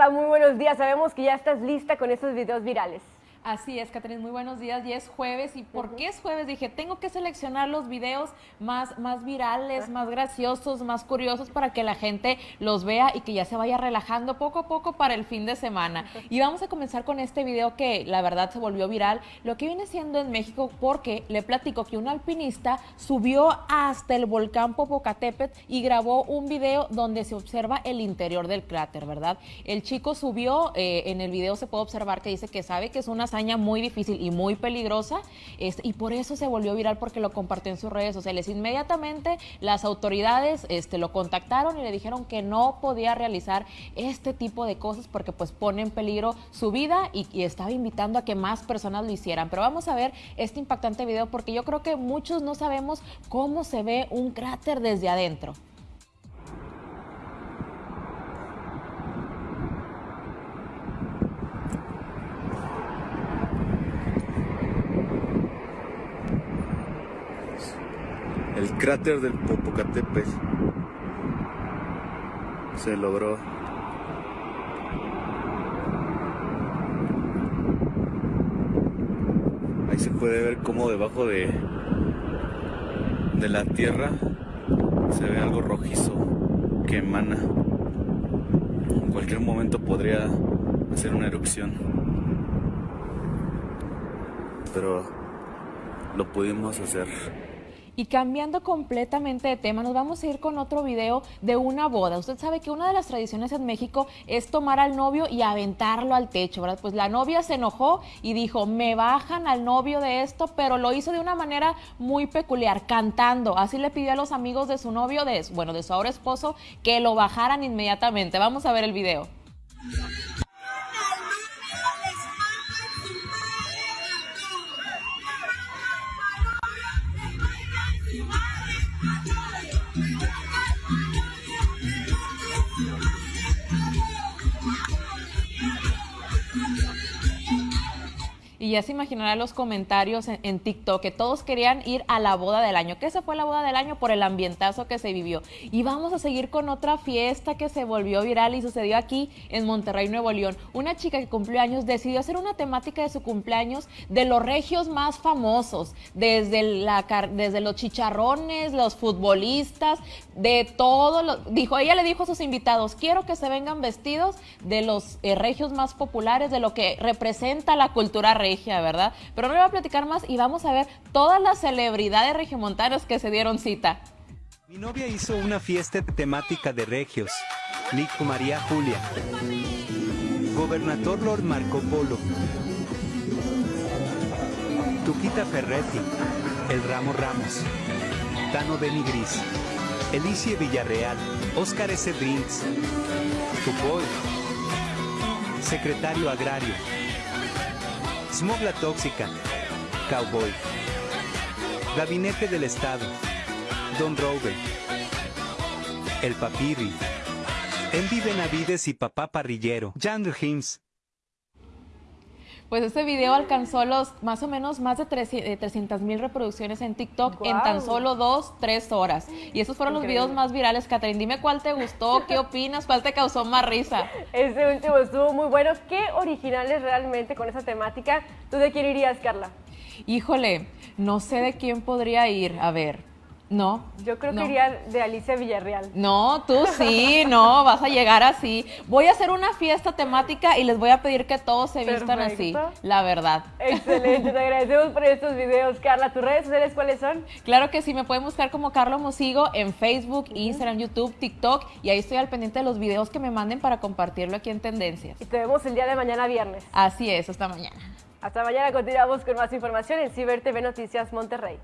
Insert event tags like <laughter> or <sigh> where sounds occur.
Carla, muy buenos días. Sabemos que ya estás lista con estos videos virales. Así es, Catherine, muy buenos días. Y es jueves. ¿Y por qué es jueves? Dije, tengo que seleccionar los videos más, más virales, más graciosos, más curiosos para que la gente los vea y que ya se vaya relajando poco a poco para el fin de semana. Y vamos a comenzar con este video que la verdad se volvió viral. Lo que viene siendo en México porque le platico que un alpinista subió hasta el volcán Popocatépetl y grabó un video donde se observa el interior del cráter, ¿verdad? El chico subió, eh, en el video se puede observar que dice que sabe que es una hazaña muy difícil y muy peligrosa y por eso se volvió viral porque lo compartió en sus redes sociales. Inmediatamente las autoridades este, lo contactaron y le dijeron que no podía realizar este tipo de cosas porque pues pone en peligro su vida y, y estaba invitando a que más personas lo hicieran. Pero vamos a ver este impactante video porque yo creo que muchos no sabemos cómo se ve un cráter desde adentro. el cráter del Popocatépetl. Se logró. Ahí se puede ver cómo debajo de de la tierra se ve algo rojizo que emana. En cualquier momento podría hacer una erupción. Pero lo pudimos hacer y cambiando completamente de tema, nos vamos a ir con otro video de una boda. Usted sabe que una de las tradiciones en México es tomar al novio y aventarlo al techo, ¿verdad? Pues la novia se enojó y dijo, me bajan al novio de esto, pero lo hizo de una manera muy peculiar, cantando. Así le pidió a los amigos de su novio, de, bueno, de su ahora esposo, que lo bajaran inmediatamente. Vamos a ver el video. Y ya se imaginarán los comentarios en, TikTok que todos querían ir a la boda del año. ¿Qué se fue la boda del año? Por el ambientazo que se vivió. Y vamos a seguir con otra fiesta que se volvió viral y sucedió aquí en Monterrey, Nuevo León. Una chica que cumplió años decidió hacer una temática de su cumpleaños de los regios más famosos, desde, la, desde los chicharrones, los futbolistas, de todo. Lo, dijo, ella le dijo a sus invitados, quiero que se vengan vestidos de los eh, regios más populares, de lo que representa la cultura regia ¿verdad? Pero no le voy a platicar más y vamos a ver todas las celebridades regiomontanas que se dieron cita. Mi novia hizo una fiesta temática de regios. Nico María Julia. Gobernador Lord Marco Polo. Tuquita Ferretti. El Ramo Ramos. Tano Gris Elicie Villarreal. Oscar S. Brinks. Tupoy. Secretario Agrario. Smogla Tóxica, Cowboy, Gabinete del Estado, Don Rover, El Papirri, Envy Benavides y Papá Parrillero, Jan Hims. Pues este video alcanzó los más o menos más de 300 mil reproducciones en TikTok en tan solo dos, tres horas. Y esos fueron los videos más virales, Catherine. Dime cuál te gustó, <laughs> qué opinas, cuál te causó más risa. Este último estuvo muy bueno. ¿Qué originales realmente con esa temática? ¿Tú de quién irías, Carla? Híjole, no sé de quién podría ir. A ver, no. Yo creo que iría de Alicia Villarreal. No, tú sí, no, vas a llegar así. Voy a hacer una fiesta temática y les voy a pedir que todos se vistan así, la verdad. Excelente, te agradecemos por estos videos. Carla, ¿tus redes sociales cuáles son? Claro que sí, me pueden buscar como Carlos Mosigo en Facebook, Instagram, YouTube, TikTok y ahí estoy al pendiente de los videos que me manden para compartirlo aquí en Tendencias. Y te vemos el día de mañana viernes. Así es, hasta mañana. Hasta mañana continuamos con más información en Ciber TV Noticias Monterrey.